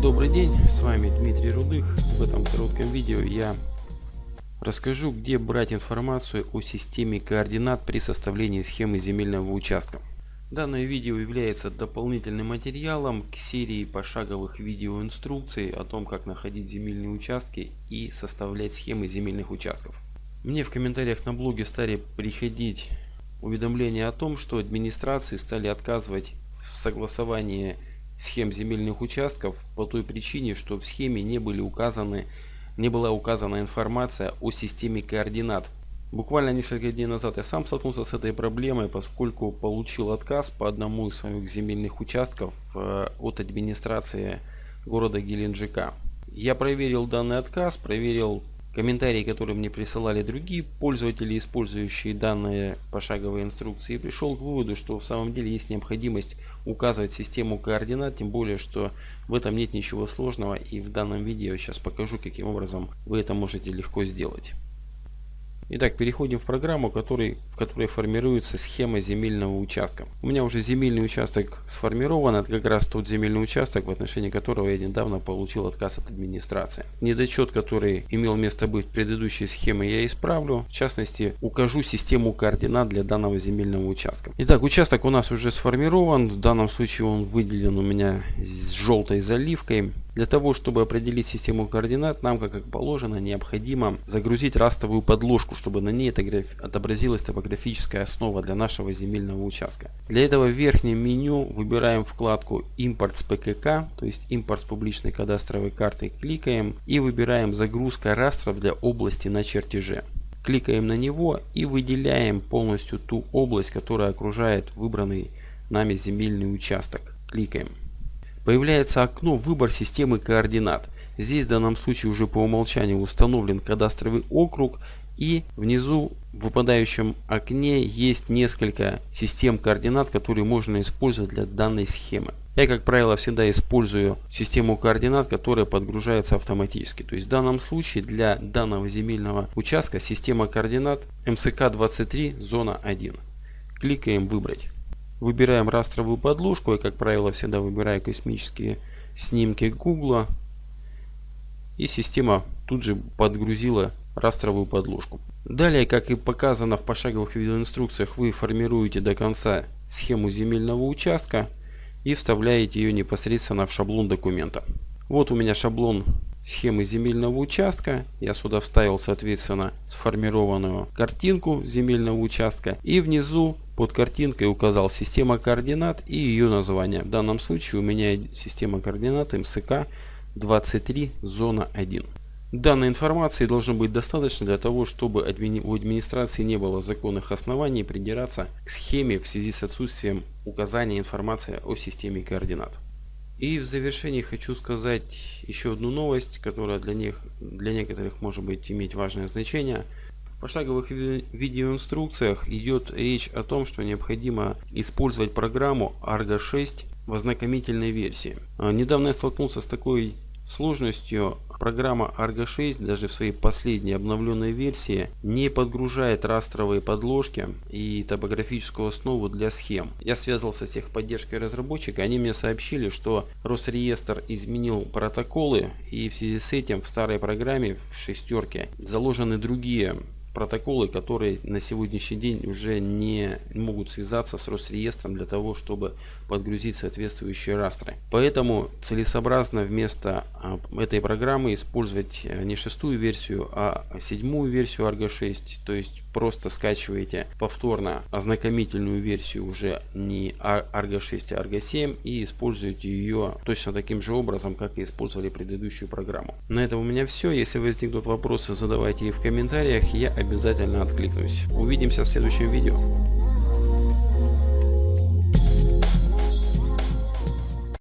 Добрый день, с вами Дмитрий Рудых. В этом коротком видео я расскажу, где брать информацию о системе координат при составлении схемы земельного участка. Данное видео является дополнительным материалом к серии пошаговых видеоинструкций о том, как находить земельные участки и составлять схемы земельных участков. Мне в комментариях на блоге стали приходить уведомления о том, что администрации стали отказывать в согласовании схем земельных участков по той причине, что в схеме не были указаны не была указана информация о системе координат. Буквально несколько дней назад я сам столкнулся с этой проблемой, поскольку получил отказ по одному из своих земельных участков э, от администрации города Геленджика. Я проверил данный отказ, проверил комментарии, которые мне присылали другие пользователи, использующие данные пошаговые инструкции, пришел к выводу, что в самом деле есть необходимость указывать систему координат, тем более, что в этом нет ничего сложного, и в данном видео я сейчас покажу, каким образом вы это можете легко сделать. Итак, переходим в программу, который, в которой формируется схема земельного участка. У меня уже земельный участок сформирован. Это как раз тот земельный участок, в отношении которого я недавно получил отказ от администрации. Недочет, который имел место быть в предыдущей схеме, я исправлю. В частности, укажу систему координат для данного земельного участка. Итак, участок у нас уже сформирован. В данном случае он выделен у меня с желтой заливкой. Для того, чтобы определить систему координат, нам, как положено, необходимо загрузить растовую подложку, чтобы на ней отобразилась топографическая основа для нашего земельного участка. Для этого в верхнем меню выбираем вкладку «Импорт с ПКК», то есть «Импорт с публичной кадастровой картой», кликаем и выбираем «Загрузка растров для области на чертеже». Кликаем на него и выделяем полностью ту область, которая окружает выбранный нами земельный участок. Кликаем. Появляется окно «Выбор системы координат». Здесь в данном случае уже по умолчанию установлен кадастровый округ и внизу в выпадающем окне есть несколько систем координат, которые можно использовать для данной схемы. Я, как правило, всегда использую систему координат, которая подгружается автоматически. То есть в данном случае для данного земельного участка система координат МСК-23 зона 1. Кликаем «Выбрать». Выбираем растровую подложку. Я, как правило, всегда выбираю космические снимки Гугла. И система тут же подгрузила растровую подложку. Далее, как и показано в пошаговых видеоинструкциях, вы формируете до конца схему земельного участка и вставляете ее непосредственно в шаблон документа. Вот у меня шаблон схемы земельного участка. Я сюда вставил, соответственно, сформированную картинку земельного участка. И внизу под картинкой указал система координат и ее название. В данном случае у меня система координат МСК 23 зона 1. Данной информации должно быть достаточно для того, чтобы у администрации не было законных оснований придираться к схеме в связи с отсутствием указания информации о системе координат. И в завершении хочу сказать еще одну новость, которая для них, для некоторых может быть иметь важное значение. В пошаговых видеоинструкциях идет речь о том, что необходимо использовать программу Argo 6 в ознакомительной версии. А, недавно я столкнулся с такой сложностью программа Argo 6 даже в своей последней обновленной версии не подгружает растровые подложки и топографическую основу для схем. Я связался с техподдержкой разработчика, они мне сообщили, что Росреестр изменил протоколы и в связи с этим в старой программе в шестерке заложены другие протоколы, которые на сегодняшний день уже не могут связаться с Росреестром для того, чтобы подгрузить соответствующие растры. Поэтому целесообразно вместо а, этой программы использовать э, не шестую версию, а седьмую версию Argo 6, то есть просто скачиваете повторно ознакомительную версию уже не Argo 6, а Argo 7 и используете ее точно таким же образом, как и использовали предыдущую программу. На этом у меня все. Если возникнут вопросы, задавайте их в комментариях, я обязательно откликнусь. Увидимся в следующем видео.